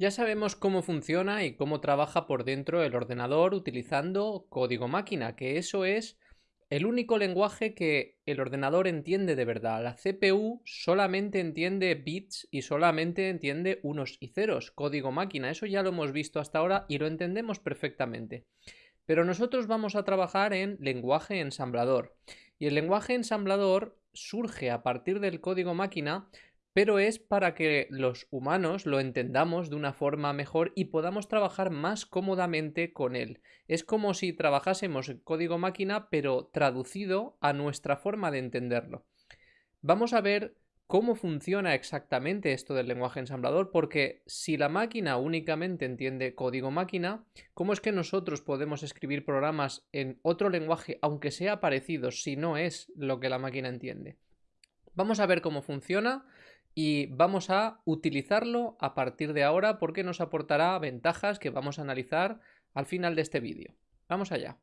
Ya sabemos cómo funciona y cómo trabaja por dentro el ordenador utilizando código máquina, que eso es el único lenguaje que el ordenador entiende de verdad. La CPU solamente entiende bits y solamente entiende unos y ceros, código máquina. Eso ya lo hemos visto hasta ahora y lo entendemos perfectamente. Pero nosotros vamos a trabajar en lenguaje ensamblador. Y el lenguaje ensamblador surge a partir del código máquina pero es para que los humanos lo entendamos de una forma mejor y podamos trabajar más cómodamente con él. Es como si trabajásemos en código máquina, pero traducido a nuestra forma de entenderlo. Vamos a ver cómo funciona exactamente esto del lenguaje ensamblador, porque si la máquina únicamente entiende código máquina, ¿cómo es que nosotros podemos escribir programas en otro lenguaje, aunque sea parecido, si no es lo que la máquina entiende? Vamos a ver cómo funciona y vamos a utilizarlo a partir de ahora porque nos aportará ventajas que vamos a analizar al final de este vídeo. Vamos allá.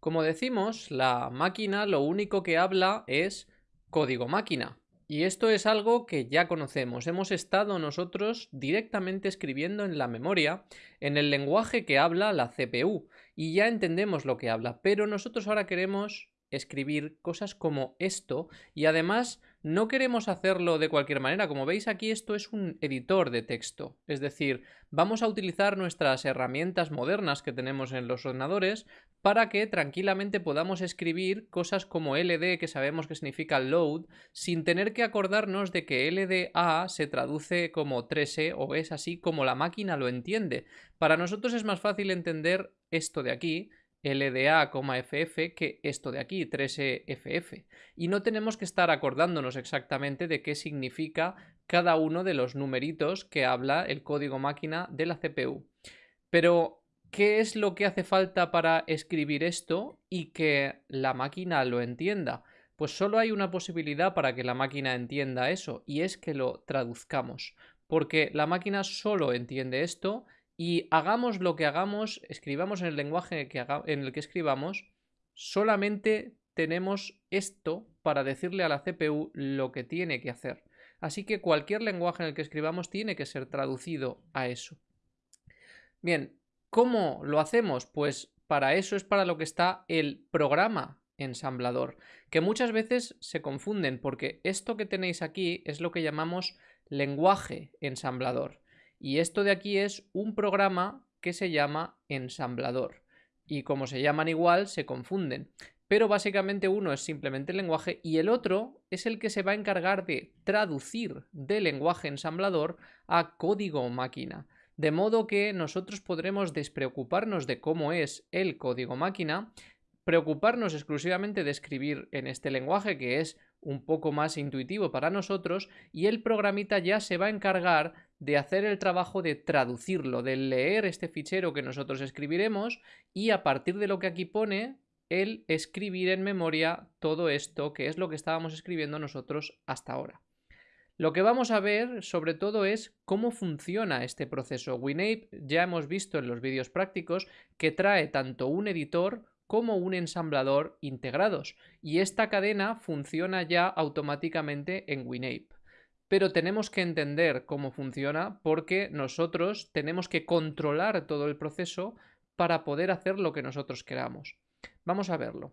Como decimos, la máquina lo único que habla es código máquina. Y esto es algo que ya conocemos. Hemos estado nosotros directamente escribiendo en la memoria, en el lenguaje que habla la CPU, y ya entendemos lo que habla. Pero nosotros ahora queremos escribir cosas como esto y además no queremos hacerlo de cualquier manera. Como veis aquí esto es un editor de texto. Es decir, vamos a utilizar nuestras herramientas modernas que tenemos en los ordenadores para que tranquilamente podamos escribir cosas como LD que sabemos que significa load sin tener que acordarnos de que LDA se traduce como 3E o es así como la máquina lo entiende. Para nosotros es más fácil entender esto de aquí LDA,FF que esto de aquí, 3EFF. Y no tenemos que estar acordándonos exactamente de qué significa cada uno de los numeritos que habla el código máquina de la CPU. Pero, ¿qué es lo que hace falta para escribir esto y que la máquina lo entienda? Pues solo hay una posibilidad para que la máquina entienda eso, y es que lo traduzcamos. Porque la máquina solo entiende esto y hagamos lo que hagamos, escribamos en el lenguaje en el que escribamos, solamente tenemos esto para decirle a la CPU lo que tiene que hacer. Así que cualquier lenguaje en el que escribamos tiene que ser traducido a eso. Bien, ¿cómo lo hacemos? Pues para eso es para lo que está el programa ensamblador, que muchas veces se confunden porque esto que tenéis aquí es lo que llamamos lenguaje ensamblador. Y esto de aquí es un programa que se llama ensamblador. Y como se llaman igual, se confunden. Pero básicamente uno es simplemente el lenguaje y el otro es el que se va a encargar de traducir del lenguaje ensamblador a código máquina. De modo que nosotros podremos despreocuparnos de cómo es el código máquina, preocuparnos exclusivamente de escribir en este lenguaje que es un poco más intuitivo para nosotros y el programita ya se va a encargar de hacer el trabajo de traducirlo, de leer este fichero que nosotros escribiremos y a partir de lo que aquí pone, el escribir en memoria todo esto que es lo que estábamos escribiendo nosotros hasta ahora. Lo que vamos a ver sobre todo es cómo funciona este proceso. WinApe ya hemos visto en los vídeos prácticos que trae tanto un editor como un ensamblador integrados y esta cadena funciona ya automáticamente en WinApe. Pero tenemos que entender cómo funciona porque nosotros tenemos que controlar todo el proceso para poder hacer lo que nosotros queramos. Vamos a verlo.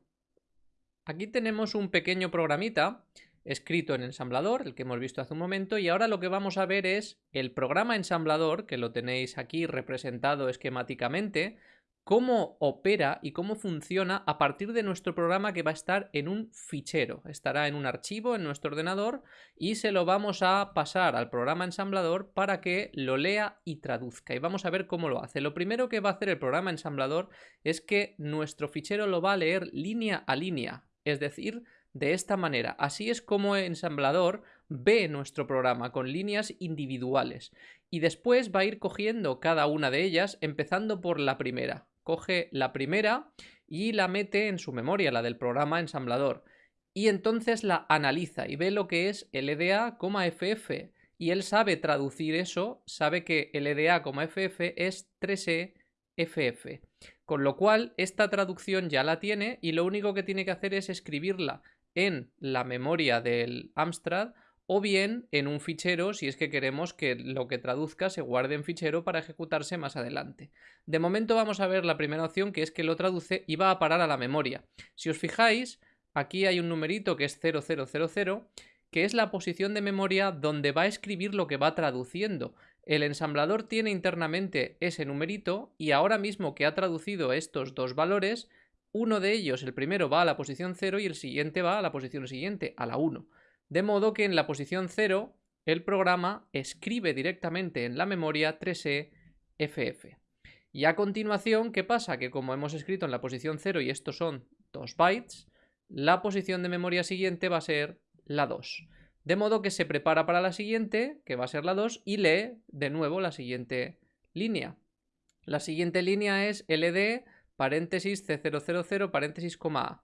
Aquí tenemos un pequeño programita escrito en ensamblador, el que hemos visto hace un momento, y ahora lo que vamos a ver es el programa ensamblador, que lo tenéis aquí representado esquemáticamente, cómo opera y cómo funciona a partir de nuestro programa que va a estar en un fichero. Estará en un archivo en nuestro ordenador y se lo vamos a pasar al programa ensamblador para que lo lea y traduzca. Y vamos a ver cómo lo hace. Lo primero que va a hacer el programa ensamblador es que nuestro fichero lo va a leer línea a línea, es decir, de esta manera. Así es como el ensamblador ve nuestro programa con líneas individuales y después va a ir cogiendo cada una de ellas empezando por la primera coge la primera y la mete en su memoria, la del programa ensamblador. Y entonces la analiza y ve lo que es LDA,FF. Y él sabe traducir eso, sabe que LDA,FF es 3EFF. Con lo cual, esta traducción ya la tiene y lo único que tiene que hacer es escribirla en la memoria del Amstrad o bien en un fichero si es que queremos que lo que traduzca se guarde en fichero para ejecutarse más adelante. De momento vamos a ver la primera opción que es que lo traduce y va a parar a la memoria. Si os fijáis, aquí hay un numerito que es 0000 que es la posición de memoria donde va a escribir lo que va traduciendo. El ensamblador tiene internamente ese numerito y ahora mismo que ha traducido estos dos valores, uno de ellos, el primero, va a la posición 0 y el siguiente va a la posición siguiente, a la 1. De modo que en la posición 0 el programa escribe directamente en la memoria 3E FF. Y a continuación, ¿qué pasa? Que como hemos escrito en la posición 0 y estos son 2 bytes, la posición de memoria siguiente va a ser la 2. De modo que se prepara para la siguiente, que va a ser la 2, y lee de nuevo la siguiente línea. La siguiente línea es ld paréntesis C000 paréntesis coma A.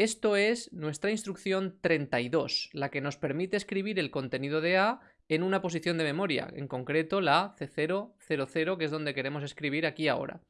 Esto es nuestra instrucción 32, la que nos permite escribir el contenido de A en una posición de memoria, en concreto la C000, que es donde queremos escribir aquí ahora.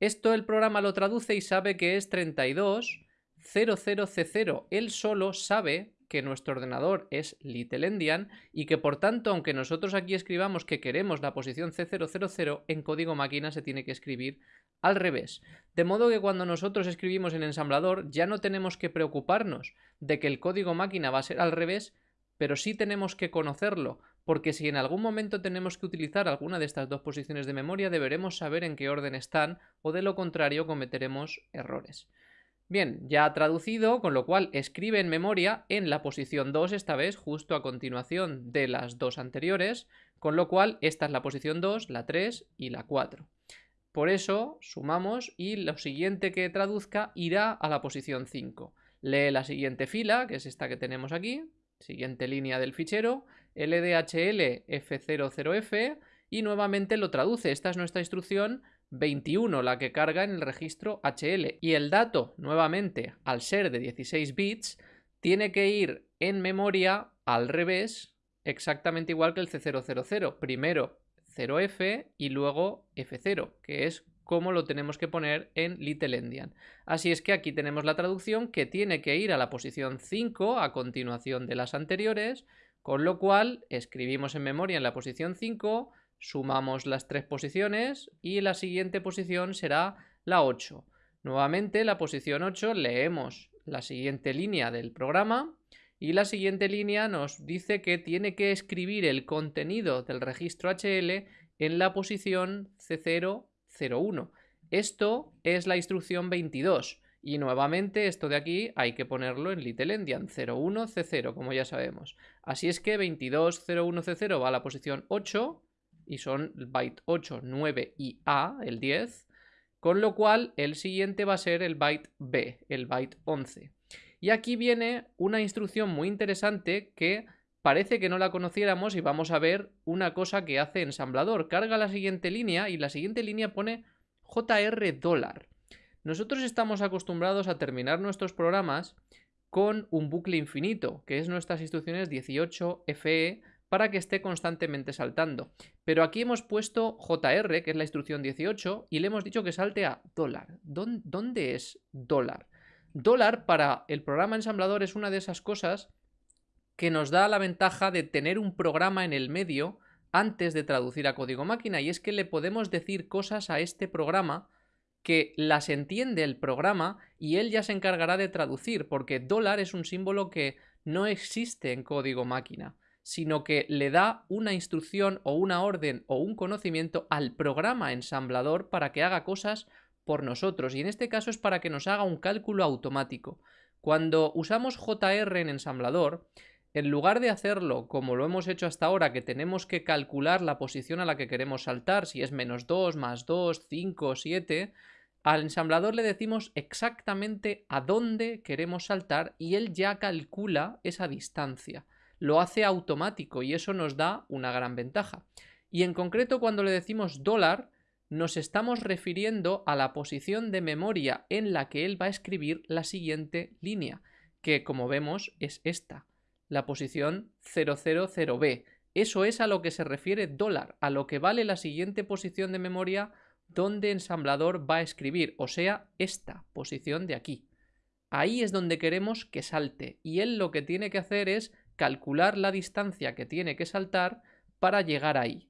Esto el programa lo traduce y sabe que es 32 00C0. Él solo sabe que nuestro ordenador es Little Endian y que por tanto, aunque nosotros aquí escribamos que queremos la posición C000, en código máquina se tiene que escribir al revés. De modo que cuando nosotros escribimos en ensamblador ya no tenemos que preocuparnos de que el código máquina va a ser al revés, pero sí tenemos que conocerlo, porque si en algún momento tenemos que utilizar alguna de estas dos posiciones de memoria deberemos saber en qué orden están o de lo contrario cometeremos errores. Bien, ya ha traducido, con lo cual escribe en memoria en la posición 2 esta vez, justo a continuación de las dos anteriores, con lo cual esta es la posición 2, la 3 y la 4. Por eso sumamos y lo siguiente que traduzca irá a la posición 5. Lee la siguiente fila, que es esta que tenemos aquí, siguiente línea del fichero, ldhl f00f y nuevamente lo traduce. Esta es nuestra instrucción 21 la que carga en el registro HL. Y el dato, nuevamente, al ser de 16 bits, tiene que ir en memoria al revés, exactamente igual que el C000. Primero 0F y luego F0, que es como lo tenemos que poner en Little Endian. Así es que aquí tenemos la traducción que tiene que ir a la posición 5 a continuación de las anteriores, con lo cual escribimos en memoria en la posición 5, sumamos las tres posiciones y la siguiente posición será la 8. Nuevamente la posición 8 leemos la siguiente línea del programa y la siguiente línea nos dice que tiene que escribir el contenido del registro HL en la posición C001. Esto es la instrucción 22 y nuevamente esto de aquí hay que ponerlo en Little Endian 01C0 como ya sabemos. Así es que 2201C0 va a la posición 8 y son byte 8, 9 y A, el 10, con lo cual el siguiente va a ser el byte B, el byte 11. Y aquí viene una instrucción muy interesante que parece que no la conociéramos y vamos a ver una cosa que hace ensamblador. Carga la siguiente línea y la siguiente línea pone JR dólar. Nosotros estamos acostumbrados a terminar nuestros programas con un bucle infinito, que es nuestras instrucciones 18FE para que esté constantemente saltando. Pero aquí hemos puesto JR, que es la instrucción 18, y le hemos dicho que salte a dólar. ¿Dónde es dólar? Dólar para el programa ensamblador es una de esas cosas que nos da la ventaja de tener un programa en el medio antes de traducir a código máquina, y es que le podemos decir cosas a este programa que las entiende el programa y él ya se encargará de traducir, porque dólar es un símbolo que no existe en código máquina sino que le da una instrucción o una orden o un conocimiento al programa ensamblador para que haga cosas por nosotros. Y en este caso es para que nos haga un cálculo automático. Cuando usamos JR en ensamblador, en lugar de hacerlo como lo hemos hecho hasta ahora, que tenemos que calcular la posición a la que queremos saltar, si es menos 2, más 2, 5, 7, al ensamblador le decimos exactamente a dónde queremos saltar y él ya calcula esa distancia lo hace automático y eso nos da una gran ventaja. Y en concreto cuando le decimos dólar, nos estamos refiriendo a la posición de memoria en la que él va a escribir la siguiente línea, que como vemos es esta, la posición 000b. Eso es a lo que se refiere dólar, a lo que vale la siguiente posición de memoria donde ensamblador va a escribir, o sea, esta posición de aquí. Ahí es donde queremos que salte y él lo que tiene que hacer es calcular la distancia que tiene que saltar para llegar ahí.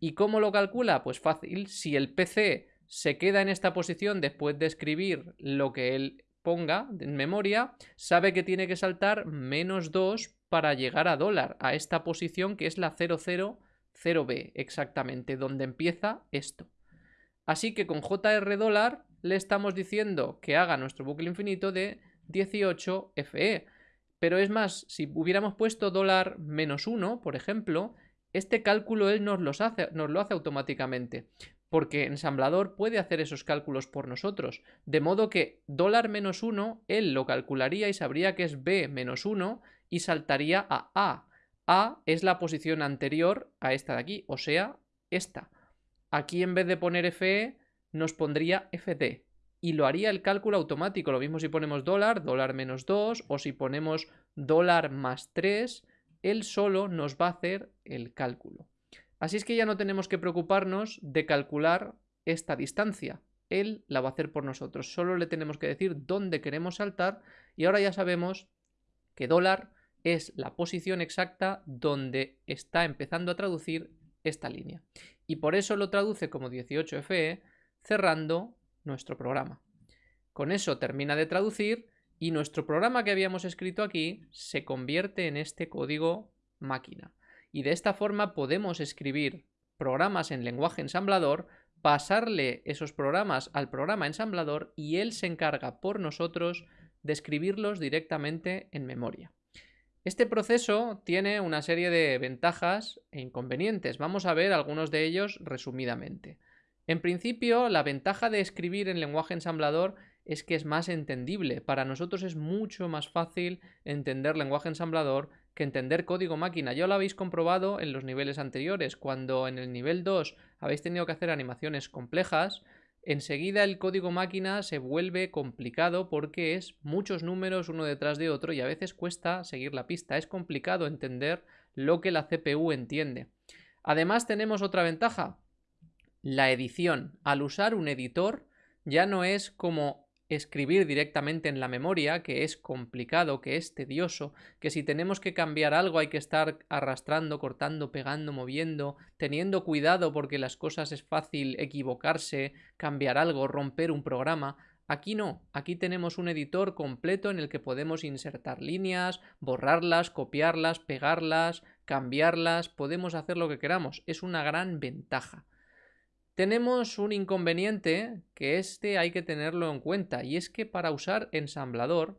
¿Y cómo lo calcula? Pues fácil, si el PC se queda en esta posición después de escribir lo que él ponga en memoria, sabe que tiene que saltar menos 2 para llegar a dólar, a esta posición que es la 000B, exactamente, donde empieza esto. Así que con JR dólar le estamos diciendo que haga nuestro bucle infinito de 18 FE. Pero es más, si hubiéramos puesto dólar menos 1, por ejemplo, este cálculo él nos, lo hace automáticamente. Porque ensamblador puede hacer esos cálculos por nosotros. De modo que dólar menos 1, él lo calcularía y sabría que es B menos 1 y saltaría a A. A es la posición anterior a esta de aquí, o sea, esta. Aquí en vez de poner FE, nos pondría FD y lo haría el cálculo automático. Lo mismo si ponemos dólar, dólar menos 2 o si ponemos dólar más 3, él solo nos va a hacer el cálculo. Así es que ya no tenemos que preocuparnos de calcular esta distancia. Él la va a hacer por nosotros. Solo le tenemos que decir dónde queremos saltar y ahora ya sabemos que dólar es la posición exacta donde está empezando a traducir esta línea. Y por eso lo traduce como 18FE cerrando nuestro programa. Con eso termina de traducir y nuestro programa que habíamos escrito aquí se convierte en este código máquina. Y de esta forma podemos escribir programas en lenguaje ensamblador, pasarle esos programas al programa ensamblador y él se encarga por nosotros de escribirlos directamente en memoria. Este proceso tiene una serie de ventajas e inconvenientes. Vamos a ver algunos de ellos resumidamente. En principio, la ventaja de escribir en lenguaje ensamblador es que es más entendible. Para nosotros es mucho más fácil entender lenguaje ensamblador que entender código máquina. Ya lo habéis comprobado en los niveles anteriores. Cuando en el nivel 2 habéis tenido que hacer animaciones complejas, enseguida el código máquina se vuelve complicado porque es muchos números uno detrás de otro y a veces cuesta seguir la pista. Es complicado entender lo que la CPU entiende. Además tenemos otra ventaja, la edición. Al usar un editor ya no es como escribir directamente en la memoria, que es complicado, que es tedioso, que si tenemos que cambiar algo hay que estar arrastrando, cortando, pegando, moviendo, teniendo cuidado porque las cosas es fácil equivocarse, cambiar algo, romper un programa. Aquí no, aquí tenemos un editor completo en el que podemos insertar líneas, borrarlas, copiarlas, pegarlas, cambiarlas, podemos hacer lo que queramos. Es una gran ventaja. Tenemos un inconveniente que este hay que tenerlo en cuenta y es que para usar ensamblador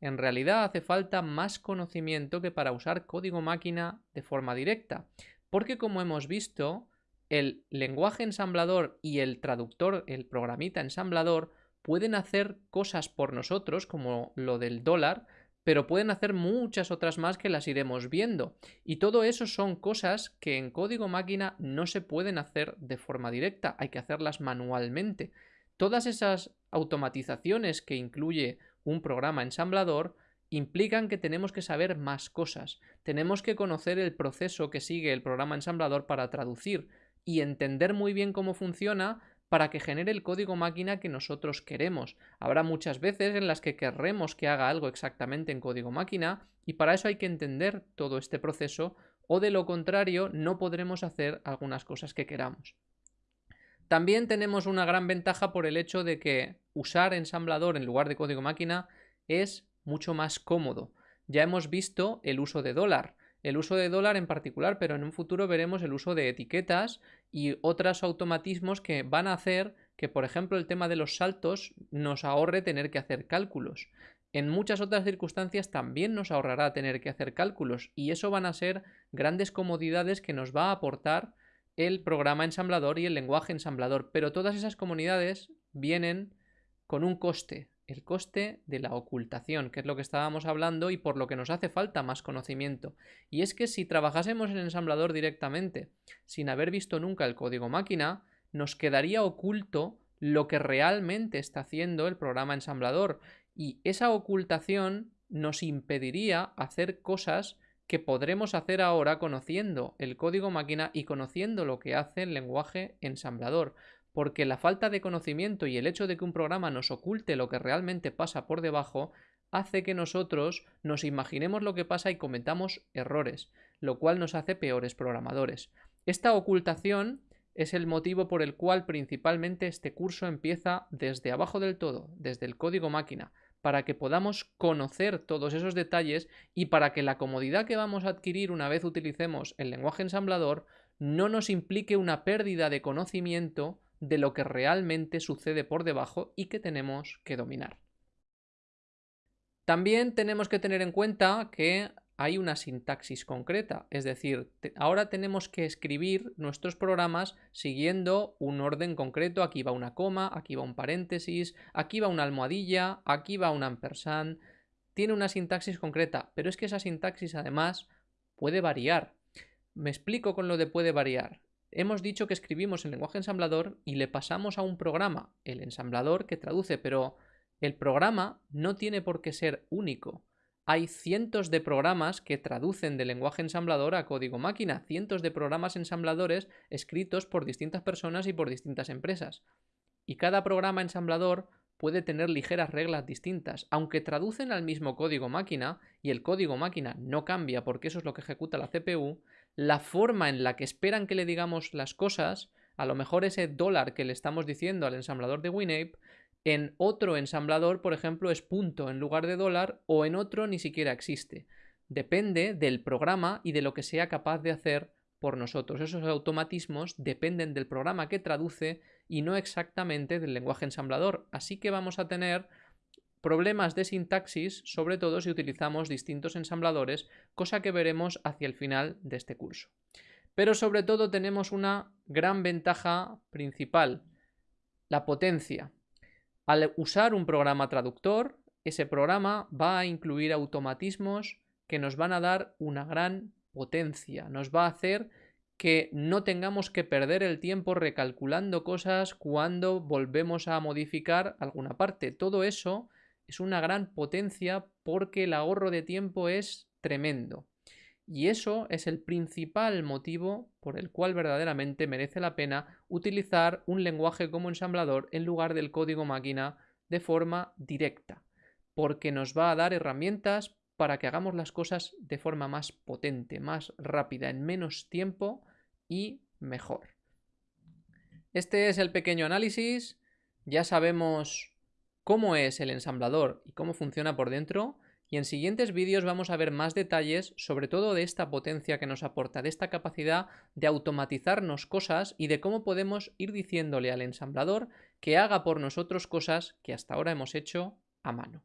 en realidad hace falta más conocimiento que para usar código máquina de forma directa. Porque como hemos visto, el lenguaje ensamblador y el traductor, el programita ensamblador, pueden hacer cosas por nosotros, como lo del dólar, pero pueden hacer muchas otras más que las iremos viendo. Y todo eso son cosas que en código máquina no se pueden hacer de forma directa, hay que hacerlas manualmente. Todas esas automatizaciones que incluye un programa ensamblador implican que tenemos que saber más cosas, tenemos que conocer el proceso que sigue el programa ensamblador para traducir y entender muy bien cómo funciona para que genere el código máquina que nosotros queremos. Habrá muchas veces en las que querremos que haga algo exactamente en código máquina y para eso hay que entender todo este proceso o de lo contrario no podremos hacer algunas cosas que queramos. También tenemos una gran ventaja por el hecho de que usar ensamblador en lugar de código máquina es mucho más cómodo. Ya hemos visto el uso de dólar el uso de dólar en particular, pero en un futuro veremos el uso de etiquetas y otros automatismos que van a hacer que, por ejemplo, el tema de los saltos nos ahorre tener que hacer cálculos. En muchas otras circunstancias también nos ahorrará tener que hacer cálculos y eso van a ser grandes comodidades que nos va a aportar el programa ensamblador y el lenguaje ensamblador, pero todas esas comunidades vienen con un coste, el coste de la ocultación, que es lo que estábamos hablando y por lo que nos hace falta más conocimiento. Y es que si trabajásemos en ensamblador directamente, sin haber visto nunca el código máquina, nos quedaría oculto lo que realmente está haciendo el programa ensamblador y esa ocultación nos impediría hacer cosas que podremos hacer ahora conociendo el código máquina y conociendo lo que hace el lenguaje ensamblador porque la falta de conocimiento y el hecho de que un programa nos oculte lo que realmente pasa por debajo hace que nosotros nos imaginemos lo que pasa y cometamos errores, lo cual nos hace peores programadores. Esta ocultación es el motivo por el cual principalmente este curso empieza desde abajo del todo, desde el código máquina, para que podamos conocer todos esos detalles y para que la comodidad que vamos a adquirir una vez utilicemos el lenguaje ensamblador no nos implique una pérdida de conocimiento de lo que realmente sucede por debajo y que tenemos que dominar. También tenemos que tener en cuenta que hay una sintaxis concreta, es decir, ahora tenemos que escribir nuestros programas siguiendo un orden concreto, aquí va una coma, aquí va un paréntesis, aquí va una almohadilla, aquí va un ampersand, tiene una sintaxis concreta, pero es que esa sintaxis además puede variar. Me explico con lo de puede variar. Hemos dicho que escribimos en lenguaje ensamblador y le pasamos a un programa, el ensamblador que traduce, pero el programa no tiene por qué ser único hay cientos de programas que traducen de lenguaje ensamblador a código máquina, cientos de programas ensambladores escritos por distintas personas y por distintas empresas. Y cada programa ensamblador puede tener ligeras reglas distintas, aunque traducen al mismo código máquina y el código máquina no cambia porque eso es lo que ejecuta la CPU, la forma en la que esperan que le digamos las cosas, a lo mejor ese dólar que le estamos diciendo al ensamblador de WinApe en otro ensamblador, por ejemplo, es punto en lugar de dólar o en otro ni siquiera existe. Depende del programa y de lo que sea capaz de hacer por nosotros. Esos automatismos dependen del programa que traduce y no exactamente del lenguaje ensamblador. Así que vamos a tener problemas de sintaxis, sobre todo si utilizamos distintos ensambladores, cosa que veremos hacia el final de este curso. Pero sobre todo tenemos una gran ventaja principal, la potencia. Al usar un programa traductor, ese programa va a incluir automatismos que nos van a dar una gran potencia, nos va a hacer que no tengamos que perder el tiempo recalculando cosas cuando volvemos a modificar alguna parte. Todo eso es una gran potencia porque el ahorro de tiempo es tremendo. Y eso es el principal motivo por el cual verdaderamente merece la pena utilizar un lenguaje como ensamblador en lugar del código máquina de forma directa, porque nos va a dar herramientas para que hagamos las cosas de forma más potente, más rápida, en menos tiempo y mejor. Este es el pequeño análisis, ya sabemos cómo es el ensamblador y cómo funciona por dentro, y en siguientes vídeos vamos a ver más detalles sobre todo de esta potencia que nos aporta, de esta capacidad de automatizarnos cosas y de cómo podemos ir diciéndole al ensamblador que haga por nosotros cosas que hasta ahora hemos hecho a mano.